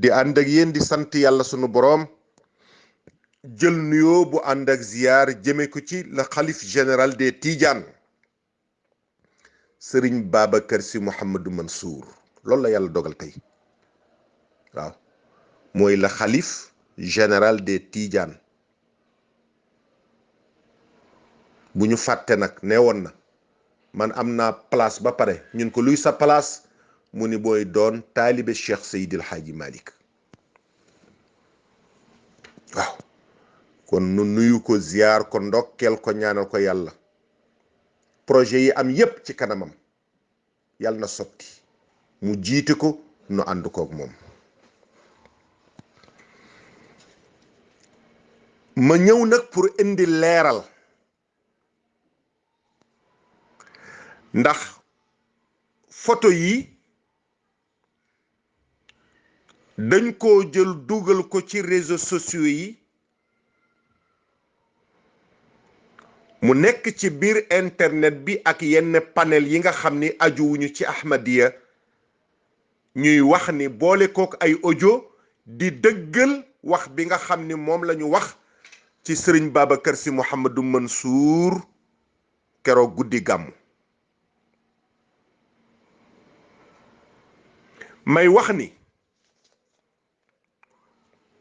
di ànd ak yéen di sant yàlla sunu boroom jël nuyoo bu ànd ak ziyaar jëme ko ci le xalif général des Tidianes sëriñ Babacar Sy Mouhamadou Mansour loolu la yàlla dogal tey waaw mooy le xalif général des Tidianes bu ñu fàtte nag nee woon na man am naa place ba pare ñun ko luy sa place mu ni booy doon taalibe Cheikh Seydil Hadji Malick waaw kon nu nuyu ko ziar ko ndokkeel ko ñaanal ko yàlla projet yi am yépp ci kanamam yal na sotti mu jiite ko nu ànd koog moom ma ñëw nag pour indi leeral ndax photo yi dañ koo jël dugal ko ci réseaux sociaux yi mu nekk ci biir internet bi ak yenn panel yi nga xam ni ajuwuñu ci ahmadiya ñuy wax ni boole kook ay audio di dëggal wax bi nga xam ni moom lañu wax ci sëriñ Babacar Sy Mouhamadou Mansour keroog guddi gàmmu may wax ni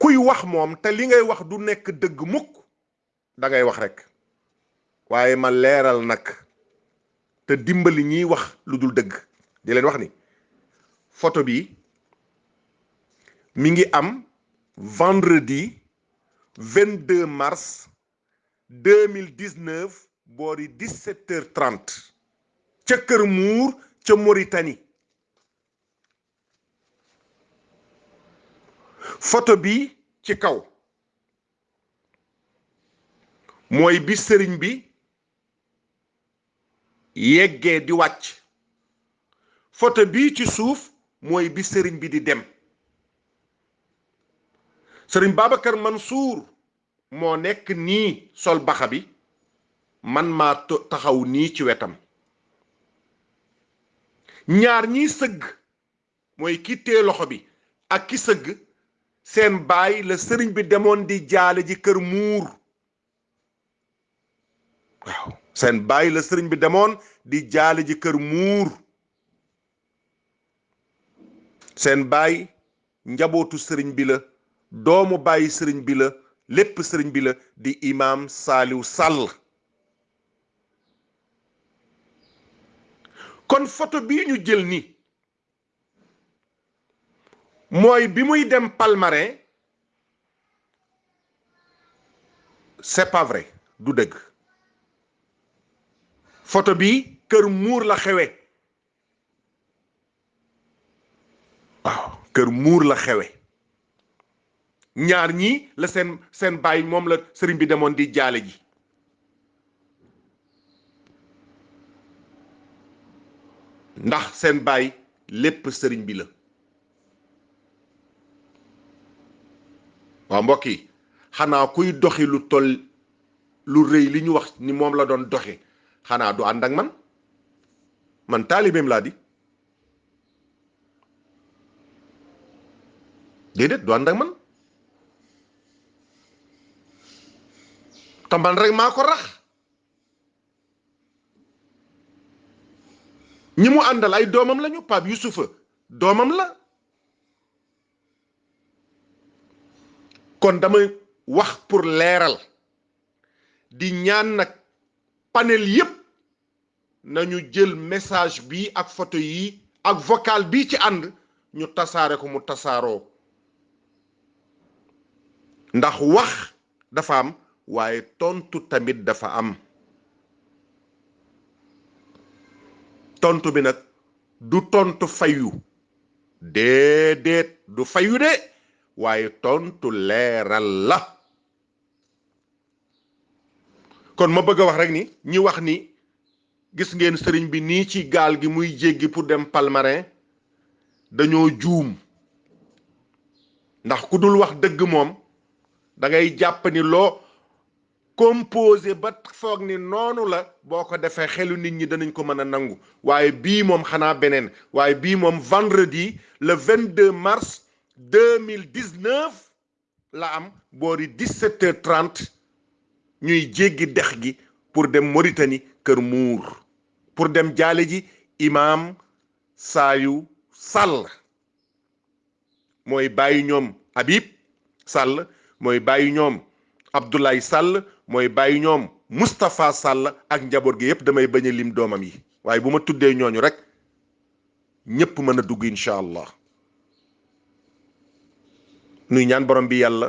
kuy wax moom te li ngay wax du nekk dëgg mukk da ngay wax rek waaye ma leeral nag te dimbali ñiy wax lu dul dëgg di leen wax ni photo bi mi ngi am vendredi 22 mars 2019 boori 17 heures 30 ca Kër Muur ca Mauritanie photo bi ci kaw mooy bi sëriñ bi yeggee di wàcc photo bi ci suuf mooy bi sëriñ bi di dem sëriñ Babacar Mansour Moo nekk nii sol baxa bi, man ma taxaw nii ci wetam. Ñaar ñii sëgg, mooy ki téye loxo bi ak ki sëgg, seen baay la sëriñ bi demoon di jaale ji kër muur. Waaw, seen baay la sëriñ bi demoon di jaale ji kër muur. seen baay njabootu sëriñ bi la doomu baayi sëriñ bi la lépp sëriñ bi la di imaam saaliw sàll kon photo bii ñu jël ni mooy bi muy dem Palmarin c'est pas vrai du dëgg photo bi kër muur la xewe waaw kër muur la xewe ñaar ñii la seen seen baay moom la sëriñ bi demoon di jaale ji ndax seen baay lépp sëriñ bi la waaw mbokk yi xanaa kuy doxi lu toll lu rëy li ñu wax ni moom la doon doxi xanaa du ànd ak man man taalibeem laa di déedéet du ànd ak man te man rek maa ko rax ñi mu àndal ay doomam lañu Pape Youssoufa doomam la kon damay wax pour leeral di ñaan nag panel yépp nañu jël message bi ak photo yi ak vocal bi ci ànd ñu tasaare ko mu tasaaroo ndax wax dafa am waaye tontu tamit dafa am tontu bi nag du tontu fayu déedéet du fayu de waaye tontu leeral la kon ma bëgg a wax rek ni ñi wax ni gis ngeen sëriñ bi nii ci gaal gi muy jéggi pour dem Palmarin dañoo juum ndax ku dul wax dëgg moom da ngay jàpp ni loo composé ba foog ni noonu la boo ko defee xelu nit ñi danañ ko mën a nangu waaye bii moom xanaa beneen waaye bii moom vendredi le 22 mars 2019 la am boori 17 heures 30 ñuy jéggi dex gi pour dem Mauritanie kër muur pour dem jaale ji imaam saayu sàll mooy bàyyi ñoom Habib Sall mooy bàyyi ñoom Abdoulaye Sall mooy bàyyi ñoom Moustapha Sall ak njaboot gi yépp damay bañ a lim doomam yi waaye bu ma tuddee ñooñu rek ñépp mën a dugg incha allah nuy ñaan borom bi yàlla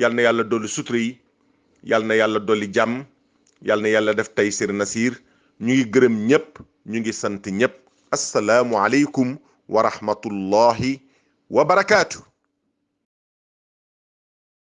yàlla na yàlla dolli sutura yi yàlla na yàlla dolli jàmm yàlla na yàlla def tey sir nasiir ñu ngi gërëm ñépp ñu ngi sant ñépp assalaamu aleykum wa rahmatullahi wa barakaatu